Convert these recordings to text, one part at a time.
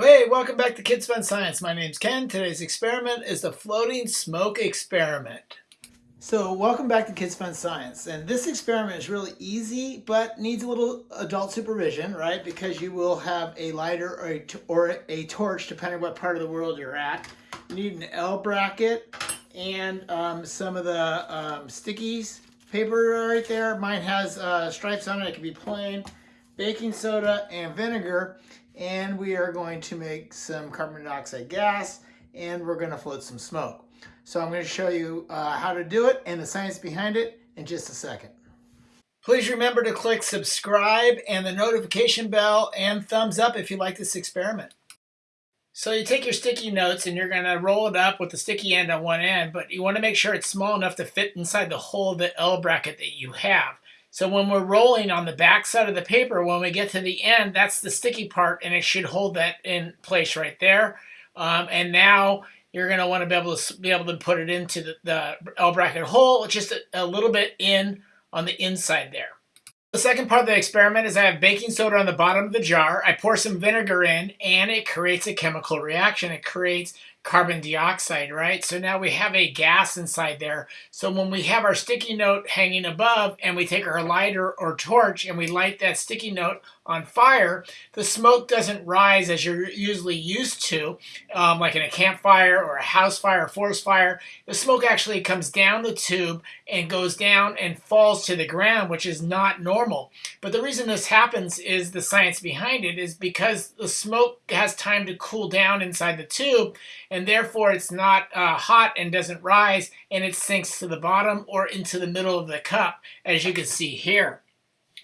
Hey, welcome back to Kids Fun Science. My name's Ken. Today's experiment is the floating smoke experiment. So welcome back to Kids Fun Science. And this experiment is really easy, but needs a little adult supervision, right? Because you will have a lighter or a, or a torch, depending on what part of the world you're at. You need an L bracket and um, some of the um, stickies paper right there. Mine has uh, stripes on it. It can be plain. Baking soda and vinegar and we are going to make some carbon dioxide gas and we're going to float some smoke. So I'm going to show you uh, how to do it and the science behind it in just a second. Please remember to click subscribe and the notification bell and thumbs up if you like this experiment. So you take your sticky notes and you're going to roll it up with the sticky end on one end, but you want to make sure it's small enough to fit inside the hole of the L bracket that you have. So when we're rolling on the back side of the paper, when we get to the end, that's the sticky part and it should hold that in place right there. Um, and now you're going to want to be able to be able to put it into the, the L bracket hole, just a, a little bit in on the inside there. The second part of the experiment is I have baking soda on the bottom of the jar. I pour some vinegar in and it creates a chemical reaction. It creates carbon dioxide, right? So now we have a gas inside there. So when we have our sticky note hanging above and we take our lighter or torch and we light that sticky note on fire, the smoke doesn't rise as you're usually used to, um, like in a campfire or a house fire or forest fire. The smoke actually comes down the tube and goes down and falls to the ground, which is not normal. But the reason this happens is the science behind it is because the smoke has time to cool down inside the tube and therefore it's not uh, hot and doesn't rise and it sinks to the bottom or into the middle of the cup as you can see here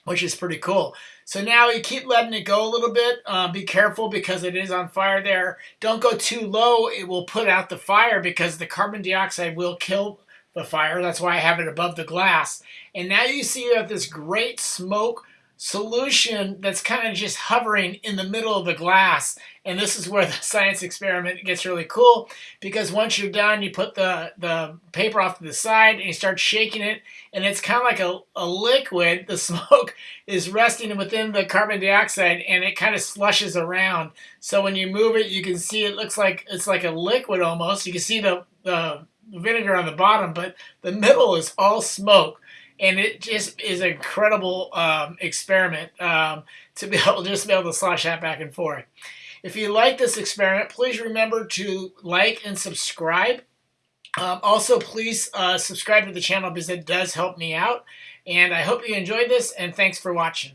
which is pretty cool. So now you keep letting it go a little bit. Uh, be careful because it is on fire there. Don't go too low. It will put out the fire because the carbon dioxide will kill the fire. That's why I have it above the glass. And now you see you have this great smoke solution that's kind of just hovering in the middle of the glass. And this is where the science experiment gets really cool because once you're done, you put the, the paper off to the side and you start shaking it and it's kind of like a, a liquid. The smoke is resting within the carbon dioxide and it kind of slushes around. So when you move it, you can see it looks like it's like a liquid almost. You can see the, the vinegar on the bottom, but the middle is all smoke and it just is an incredible um, experiment um, to be able just be able to slash that back and forth. If you like this experiment, please remember to like and subscribe. Um, also, please uh, subscribe to the channel because it does help me out. And I hope you enjoyed this, and thanks for watching.